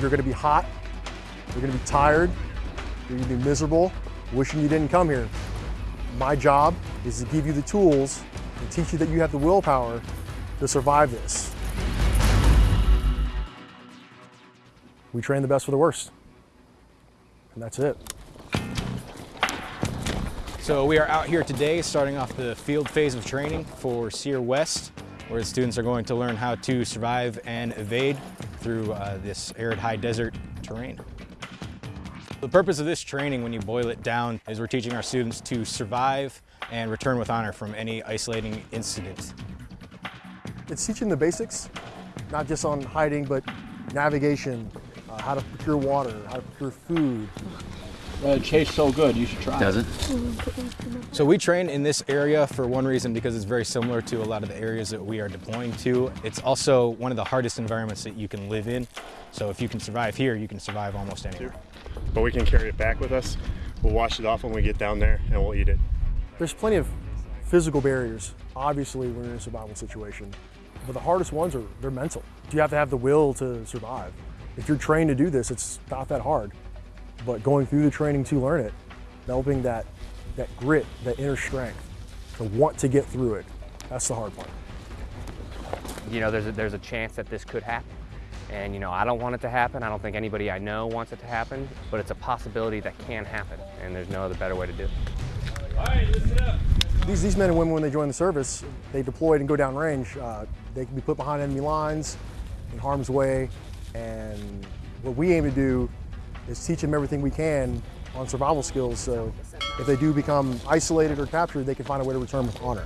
You're gonna be hot, you're gonna be tired, you're gonna be miserable, wishing you didn't come here. My job is to give you the tools and teach you that you have the willpower to survive this. We train the best for the worst. And that's it. So we are out here today starting off the field phase of training for SERE West, where the students are going to learn how to survive and evade through uh, this arid high desert terrain. The purpose of this training, when you boil it down, is we're teaching our students to survive and return with honor from any isolating incident. It's teaching the basics, not just on hiding, but navigation, uh, how to procure water, how to procure food. Well, it tastes so good, you should try Does it. it? So we train in this area for one reason because it's very similar to a lot of the areas that we are deploying to. It's also one of the hardest environments that you can live in. So if you can survive here, you can survive almost anywhere. but we can carry it back with us. We'll wash it off when we get down there and we'll eat it. There's plenty of physical barriers, obviously, when you're in a survival situation. But the hardest ones are, they're mental. You have to have the will to survive. If you're trained to do this, it's not that hard. But going through the training to learn it, developing that, that grit, that inner strength, to want to get through it, that's the hard part. you know, there's a, there's a chance that this could happen. And, you know, I don't want it to happen. I don't think anybody I know wants it to happen, but it's a possibility that can happen, and there's no other better way to do it. These, these men and women, when they join the service, they deploy and go down range. Uh, they can be put behind enemy lines, in harm's way, and what we aim to do is teach them everything we can on survival skills. So if they do become isolated or captured, they can find a way to return with honor.